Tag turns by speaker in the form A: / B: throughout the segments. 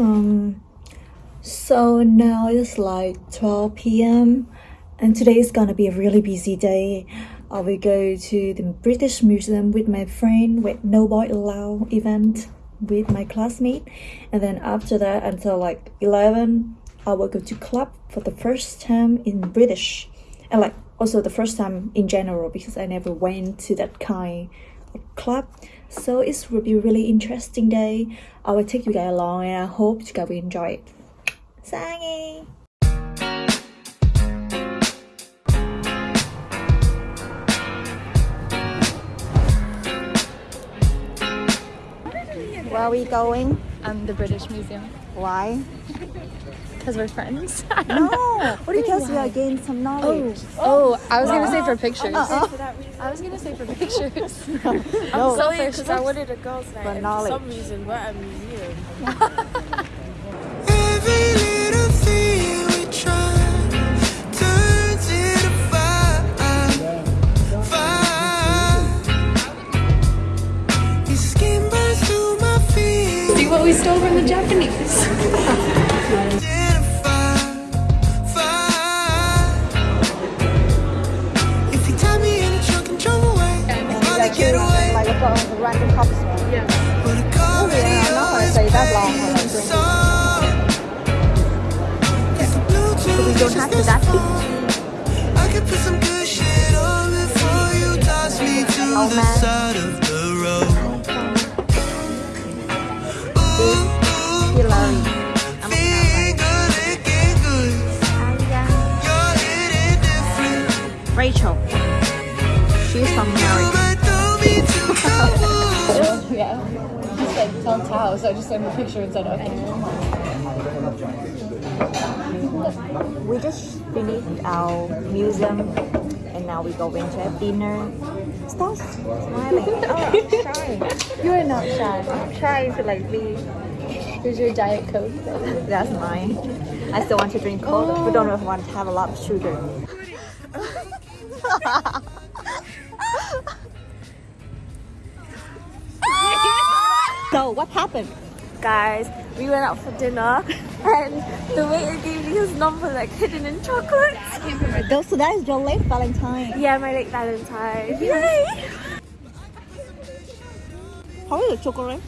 A: Um, so now it's like 12 p.m. and today is gonna be a really busy day. I will go to the British Museum with my friend with No Boy Allowed event with my classmate and then after that until like 11 I will go to club for the first time in British and like also the first time in general because I never went to that kind of club so it will be really interesting day i will take you guys along and i hope you guys will enjoy it Sangi! Where are we going?
B: Um, the British Museum.
A: Why?
B: Because we're friends.
A: No,
B: What do you
A: because
B: mean
A: we are gaining some knowledge.
B: Oh, oh uh-uh. I was gonna say for pictures.
A: Uh-uh.
B: I was gonna say for pictures.
A: No.
B: so
C: because I wanted a girls' night.
A: For knowledge.
C: For some reason, we're at a museum.
D: Every little thing we try turns into fire, fire. Your skin burns through my feet.
B: See what we stole from the Japanese.
D: A
A: random.
D: But a
A: Yeah, I'm not gonna that long I'm drinking. we don't have to that.
D: I can put some good shit on before you toss me to
A: Oh,
D: the side of the road.
A: Rachel. She's from America.
B: Yeah. Just said tell Tao, so I just sent him a picture and said okay.
A: We just finished our museum and now we go into a dinner. Stop smiling. oh, I'm shy.
B: You are not shy.
A: I'm trying to like be.
B: Here's your diet coke.
A: That's mine. I still want to drink coke, but don't know if I want to have a lot of sugar. so what happened?
C: Guys, we went out for dinner and the waiter gave me his number like hidden in chocolates.
A: Those so that is your late Valentine.
C: Yeah, my late Valentine. Yay!
A: How is the chocolate?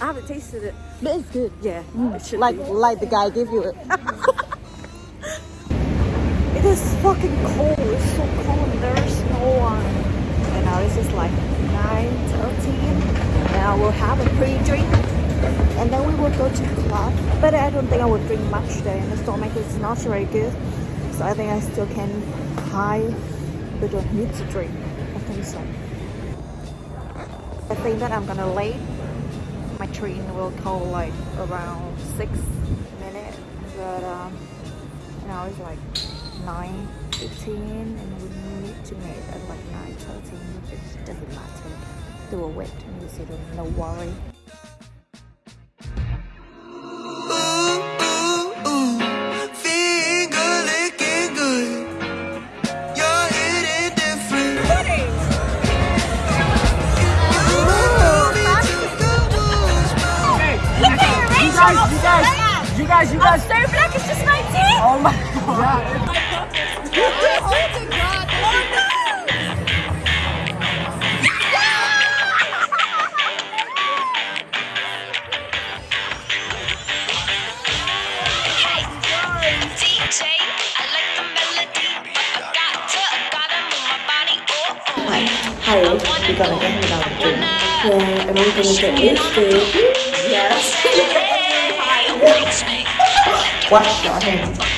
C: I haven't tasted it.
A: But it's good.
C: Yeah, mm. should
A: Like like the guy gave you it. it is fucking cold. It's so cold. There's no one. And now it's just like 9 13. We'll have a pre-drink. And then we will go to the club. But I don't think I will drink much there. And the stomach is not very good. So I think I still can high. But don't need to drink. I think so. I think that I'm gonna late my train will call like around six minutes but um now it's like 9 15 and we need to meet at like 9 13 which doesn't matter they will wait and you see no worry.
D: You might throw me to the wolves, but
E: You guys, you guys, you guys, you guys.
C: So black is just 19!
E: Oh my god.
A: Hi we're gonna get without the drink yeah and I'm gonna get used to yes. Wash your hands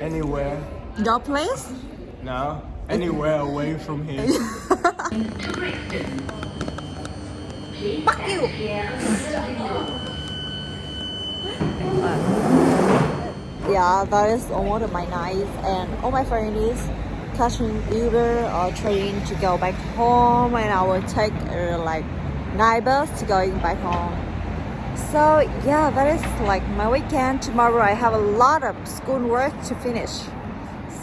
E: Anywhere.
C: Your place?
E: No. Anywhere away from here. Fuck you!
A: yeah, that is almost my night, and all my friends catching Uber or train to go back home, and I will take uh, like night bus to going back home. So yeah, that is like my weekend. Tomorrow I have a lot of school work to finish.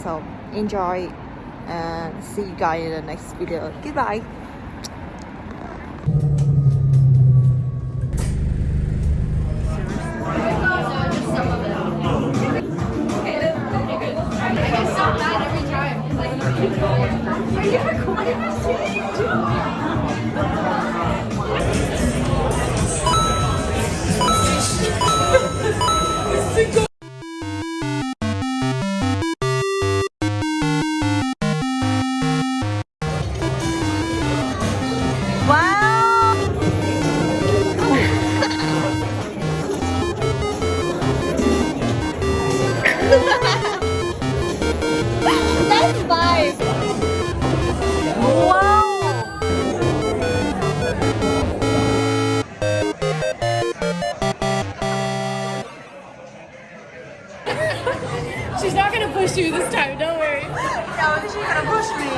A: So enjoy and see you guys in the next video. Goodbye.
C: Wow!
B: Five.
C: Wow!
B: She's not gonna push you this time. Don't worry.
C: Yeah, she's gonna push me.